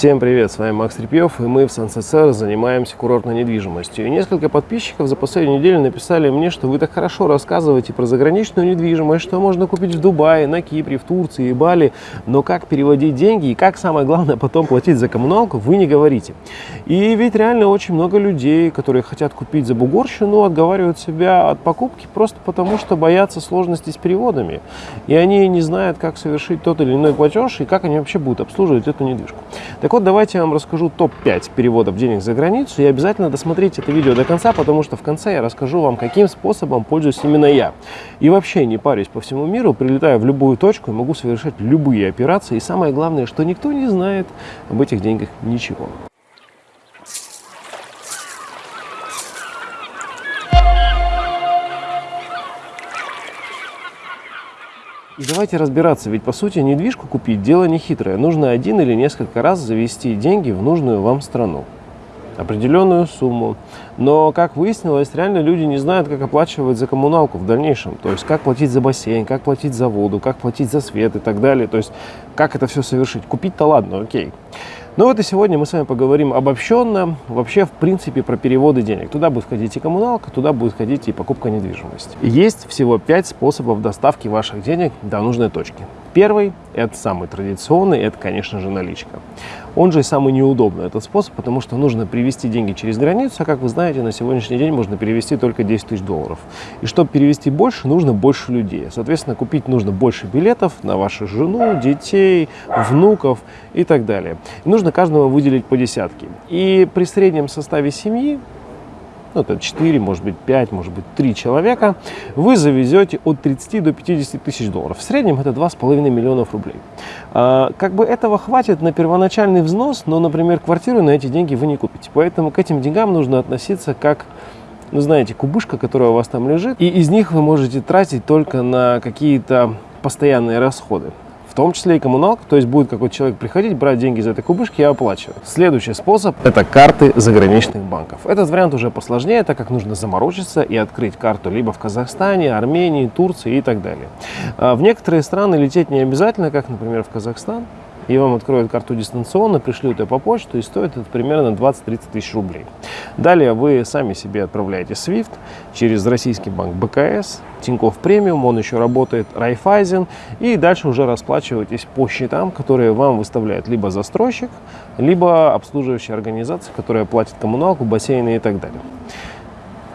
Всем привет, с вами Макс Трепьев, и мы в СанССР занимаемся курортной недвижимостью. И несколько подписчиков за последнюю неделю написали мне, что вы так хорошо рассказываете про заграничную недвижимость, что можно купить в Дубае, на Кипре, в Турции и Бали, но как переводить деньги и как, самое главное, потом платить за коммуналку, вы не говорите. И ведь реально очень много людей, которые хотят купить за бугорщину, отговаривают себя от покупки просто потому, что боятся сложностей с переводами. И они не знают, как совершить тот или иной платеж и как они вообще будут обслуживать эту недвижку. Так вот, давайте я вам расскажу топ-5 переводов денег за границу. И обязательно досмотрите это видео до конца, потому что в конце я расскажу вам, каким способом пользуюсь именно я. И вообще не парюсь по всему миру, прилетаю в любую точку и могу совершать любые операции. И самое главное, что никто не знает об этих деньгах ничего. И давайте разбираться, ведь по сути недвижку купить дело не хитрое. Нужно один или несколько раз завести деньги в нужную вам страну. Определенную сумму. Но, как выяснилось, реально люди не знают, как оплачивать за коммуналку в дальнейшем. То есть, как платить за бассейн, как платить за воду, как платить за свет и так далее. То есть, как это все совершить. Купить-то ладно, окей. Ну вот и сегодня мы с вами поговорим обобщенно, вообще в принципе про переводы денег. Туда будет входить и коммуналка, туда будет входить и покупка недвижимости. Есть всего 5 способов доставки ваших денег до нужной точки. Первый, это самый традиционный, это, конечно же, наличка. Он же самый неудобный, этот способ, потому что нужно привезти деньги через границу, а, как вы знаете, на сегодняшний день можно перевести только 10 тысяч долларов. И чтобы перевести больше, нужно больше людей. Соответственно, купить нужно больше билетов на вашу жену, детей, внуков и так далее. И нужно каждого выделить по десятке. И при среднем составе семьи ну, это 4, может быть 5, может быть 3 человека, вы завезете от 30 до 50 тысяч долларов. В среднем это 2,5 миллионов рублей. А, как бы этого хватит на первоначальный взнос, но, например, квартиру на эти деньги вы не купите. Поэтому к этим деньгам нужно относиться как ну, знаете, кубышка, которая у вас там лежит, и из них вы можете тратить только на какие-то постоянные расходы том числе и коммуналка, то есть будет какой-то человек приходить, брать деньги из этой кубышки и оплачивать. Следующий способ – это карты заграничных банков. Этот вариант уже посложнее, так как нужно заморочиться и открыть карту либо в Казахстане, Армении, Турции и так далее. А в некоторые страны лететь не обязательно, как, например, в Казахстан и вам откроют карту дистанционно, пришлют ее по почту, и стоит это примерно 20-30 тысяч рублей. Далее вы сами себе отправляете SWIFT через российский банк БКС, Тинькофф Премиум, он еще работает Райфайзен, и дальше уже расплачиваетесь по счетам, которые вам выставляет либо застройщик, либо обслуживающая организация, которая платит коммуналку, бассейны и так далее.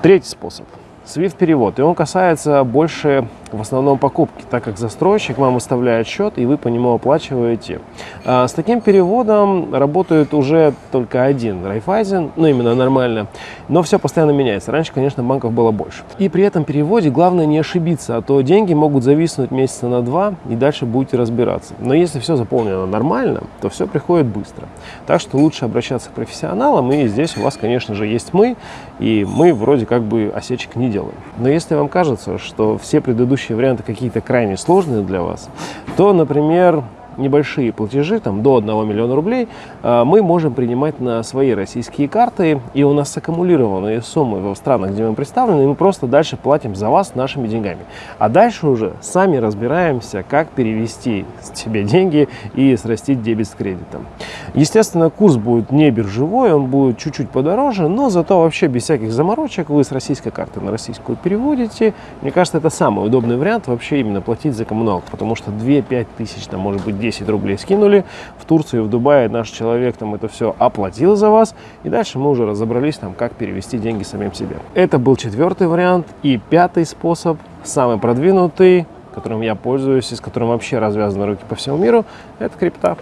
Третий способ – SWIFT-перевод, и он касается больше в основном покупки, так как застройщик вам выставляет счет, и вы по нему оплачиваете. А с таким переводом работает уже только один Райфайзен, ну именно нормально, но все постоянно меняется. Раньше, конечно, банков было больше. И при этом переводе главное не ошибиться, а то деньги могут зависнуть месяца на два, и дальше будете разбираться. Но если все заполнено нормально, то все приходит быстро. Так что лучше обращаться к профессионалам, и здесь у вас, конечно же, есть мы, и мы вроде как бы осечек не делаем. Но если вам кажется, что все предыдущие варианты какие-то крайне сложные для вас, то, например, небольшие платежи, там до 1 миллиона рублей, а, мы можем принимать на свои российские карты, и у нас аккумулированные суммы в странах, где мы представлены, и мы просто дальше платим за вас нашими деньгами. А дальше уже сами разбираемся, как перевести себе деньги и срастить дебет с кредитом. Естественно, курс будет не биржевой, он будет чуть-чуть подороже, но зато вообще без всяких заморочек вы с российской карты на российскую переводите. Мне кажется, это самый удобный вариант вообще именно платить за коммуналку, потому что 2-5 тысяч, там, может быть, 10 рублей скинули, в Турции, в Дубае наш человек там это все оплатил за вас, и дальше мы уже разобрались там, как перевести деньги самим себе. Это был четвертый вариант. И пятый способ, самый продвинутый, которым я пользуюсь и с которым вообще развязаны руки по всему миру, это крипта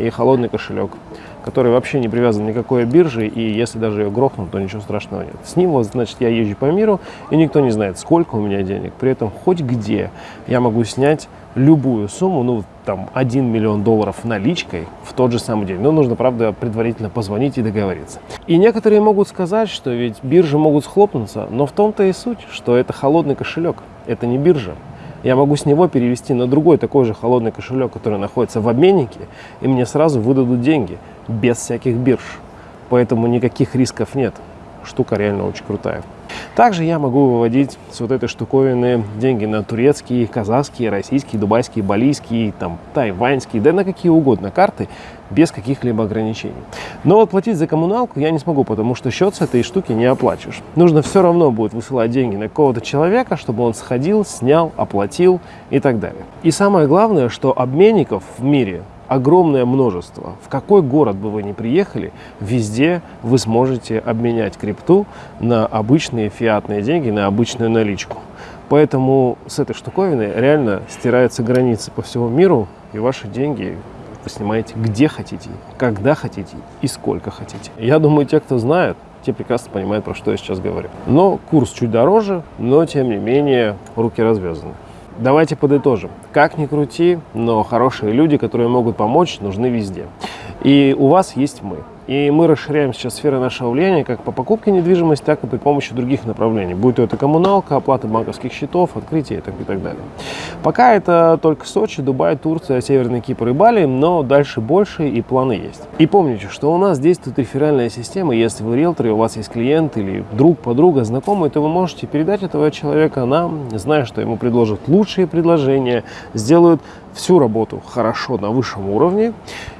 и холодный кошелек который вообще не привязан никакой бирже, и если даже ее грохнут, то ничего страшного нет. С ним, вот, значит, я езжу по миру, и никто не знает, сколько у меня денег. При этом хоть где я могу снять любую сумму, ну, там, 1 миллион долларов наличкой в тот же самый день. Но нужно, правда, предварительно позвонить и договориться. И некоторые могут сказать, что ведь биржи могут схлопнуться, но в том-то и суть, что это холодный кошелек, это не биржа я могу с него перевести на другой такой же холодный кошелек, который находится в обменнике, и мне сразу выдадут деньги без всяких бирж. Поэтому никаких рисков нет. Штука реально очень крутая. Также я могу выводить с вот этой штуковины деньги на турецкие, казахские, российские, дубайские, балийские, там, тайваньские, да на какие угодно карты, без каких-либо ограничений. Но вот платить за коммуналку я не смогу, потому что счет с этой штуки не оплачиваешь. Нужно все равно будет высылать деньги на какого-то человека, чтобы он сходил, снял, оплатил и так далее. И самое главное, что обменников в мире огромное множество. В какой город бы вы ни приехали, везде вы сможете обменять крипту на обычные фиатные деньги, на обычную наличку. Поэтому с этой штуковиной реально стираются границы по всему миру, и ваши деньги вы снимаете где хотите, когда хотите и сколько хотите. Я думаю, те, кто знает, те прекрасно понимают, про что я сейчас говорю. Но курс чуть дороже, но тем не менее руки развязаны. Давайте подытожим. Как ни крути, но хорошие люди, которые могут помочь, нужны везде. И у вас есть мы. И мы расширяем сейчас сферы нашего влияния как по покупке недвижимости, так и при помощи других направлений. Будь то это коммуналка, оплата банковских счетов, открытие и так, и так далее. Пока это только Сочи, Дубай, Турция, Северный Кипр и Бали, но дальше больше и планы есть. И помните, что у нас действует реферальная система. Если вы риэлтор, и у вас есть клиент или друг, подруга, знакомый, то вы можете передать этого человека нам, зная, что ему предложат лучшие предложения, сделают всю работу хорошо на высшем уровне,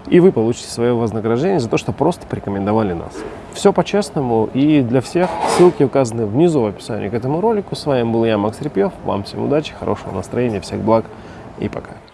и вы получите свое вознаграждение за то, что просто порекомендовали нас. Все по-честному и для всех. Ссылки указаны внизу в описании к этому ролику. С вами был я, Макс Репьев. Вам всем удачи, хорошего настроения, всех благ и пока.